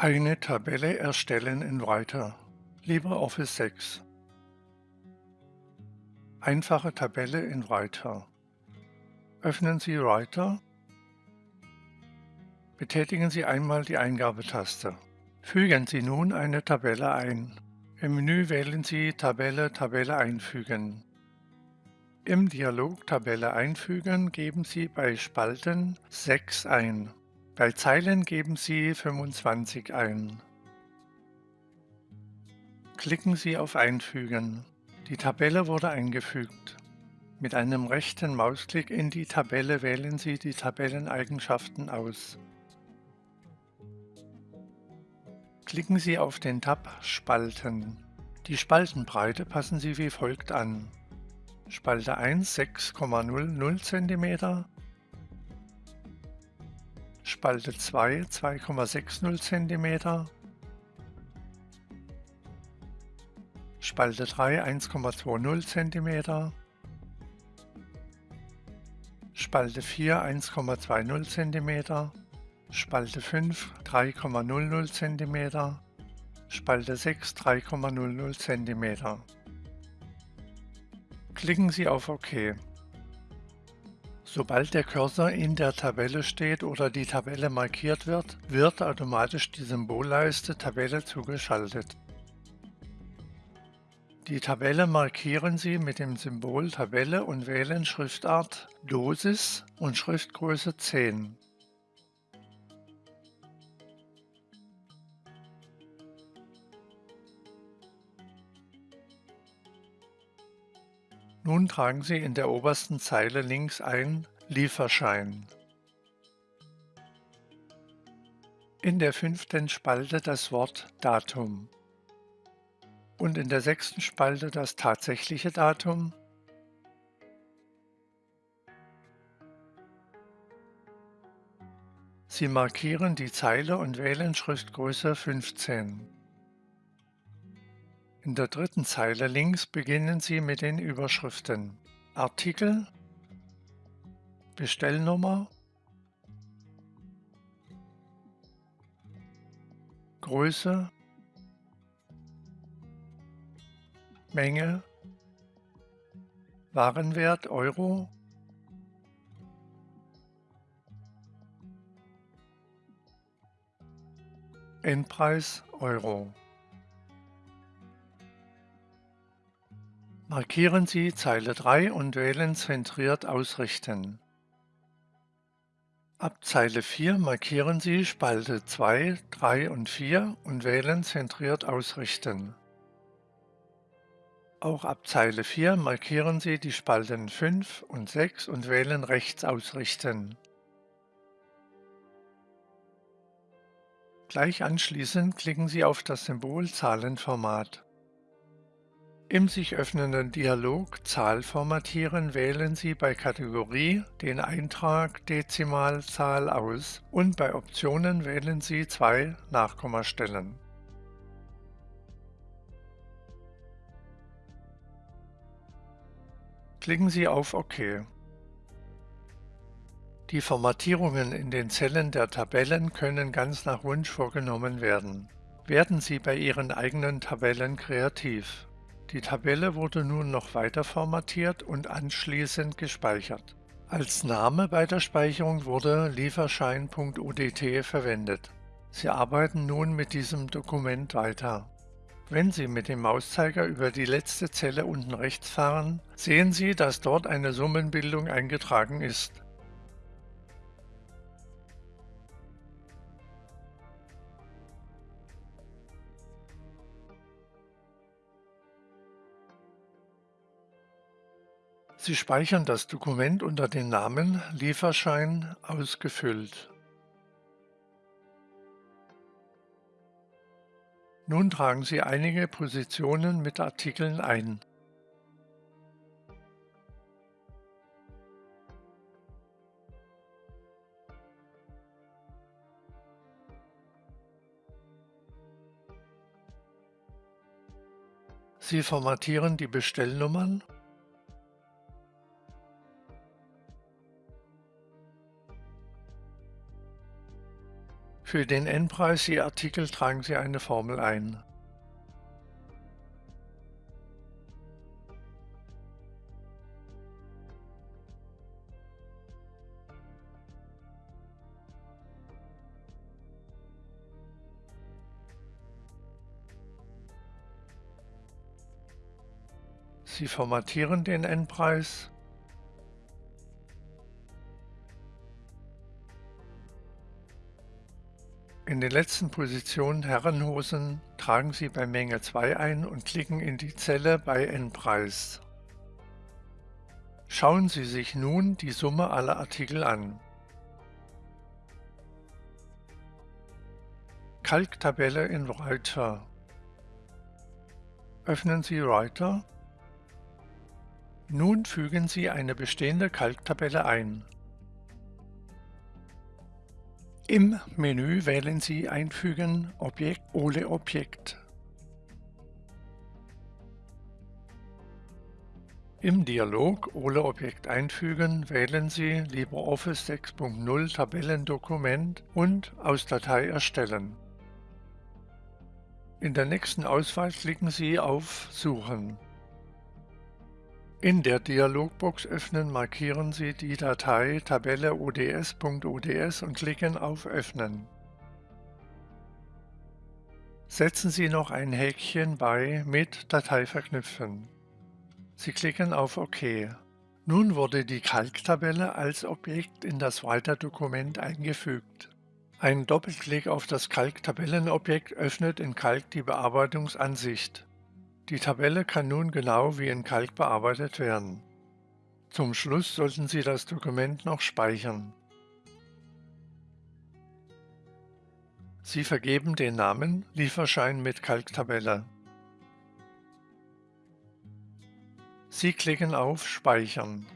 Eine Tabelle erstellen in Writer LibreOffice 6 Einfache Tabelle in Writer Öffnen Sie Writer Betätigen Sie einmal die Eingabetaste. Fügen Sie nun eine Tabelle ein. Im Menü wählen Sie Tabelle Tabelle einfügen. Im Dialog Tabelle einfügen geben Sie bei Spalten 6 ein. Bei Zeilen geben Sie 25 ein. Klicken Sie auf Einfügen. Die Tabelle wurde eingefügt. Mit einem rechten Mausklick in die Tabelle wählen Sie die Tabelleneigenschaften aus. Klicken Sie auf den Tab Spalten. Die Spaltenbreite passen Sie wie folgt an. Spalte 1 6,00 cm, Spalte 2 2,60 cm, Spalte 3 1,20 cm, Spalte 4 1,20 cm, Spalte 5 3,00 cm, Spalte 6 3,00 cm. Klicken Sie auf OK. Sobald der Cursor in der Tabelle steht oder die Tabelle markiert wird, wird automatisch die Symbolleiste Tabelle zugeschaltet. Die Tabelle markieren Sie mit dem Symbol Tabelle und wählen Schriftart Dosis und Schriftgröße 10. Nun tragen Sie in der obersten Zeile links ein Lieferschein. In der fünften Spalte das Wort Datum und in der sechsten Spalte das tatsächliche Datum Sie markieren die Zeile und wählen Schriftgröße 15. In der dritten Zeile links beginnen Sie mit den Überschriften Artikel, Bestellnummer, Größe, Menge, Warenwert Euro, Endpreis Euro. Markieren Sie Zeile 3 und wählen Zentriert ausrichten. Ab Zeile 4 markieren Sie Spalte 2, 3 und 4 und wählen Zentriert ausrichten. Auch ab Zeile 4 markieren Sie die Spalten 5 und 6 und wählen Rechts ausrichten. Gleich anschließend klicken Sie auf das Symbol Zahlenformat. Im sich öffnenden Dialog Zahl formatieren wählen Sie bei Kategorie den Eintrag Dezimalzahl aus und bei Optionen wählen Sie zwei Nachkommastellen. Klicken Sie auf OK. Die Formatierungen in den Zellen der Tabellen können ganz nach Wunsch vorgenommen werden. Werden Sie bei Ihren eigenen Tabellen kreativ. Die Tabelle wurde nun noch weiter formatiert und anschließend gespeichert. Als Name bei der Speicherung wurde Lieferschein.odt verwendet. Sie arbeiten nun mit diesem Dokument weiter. Wenn Sie mit dem Mauszeiger über die letzte Zelle unten rechts fahren, sehen Sie, dass dort eine Summenbildung eingetragen ist. Sie speichern das Dokument unter dem Namen Lieferschein ausgefüllt. Nun tragen Sie einige Positionen mit Artikeln ein. Sie formatieren die Bestellnummern Für den Endpreis je Artikel tragen Sie eine Formel ein. Sie formatieren den Endpreis In den letzten Positionen Herrenhosen tragen Sie bei Menge 2 ein und klicken in die Zelle bei Endpreis. Schauen Sie sich nun die Summe aller Artikel an. Kalktabelle in Writer. Öffnen Sie Writer nun fügen Sie eine bestehende Kalktabelle ein. Im Menü wählen Sie Einfügen Objekt Ole Objekt. Im Dialog Ole Objekt einfügen wählen Sie LibreOffice 6.0 Tabellendokument und aus Datei erstellen. In der nächsten Auswahl klicken Sie auf Suchen. In der Dialogbox öffnen markieren Sie die Datei Tabelle ods.ods und klicken auf Öffnen. Setzen Sie noch ein Häkchen bei Mit Datei verknüpfen. Sie klicken auf OK. Nun wurde die Kalktabelle als Objekt in das Writer-Dokument eingefügt. Ein Doppelklick auf das Kalktabellenobjekt öffnet in Kalk die Bearbeitungsansicht. Die Tabelle kann nun genau wie in Kalk bearbeitet werden. Zum Schluss sollten Sie das Dokument noch speichern. Sie vergeben den Namen Lieferschein mit Kalktabelle. Sie klicken auf Speichern.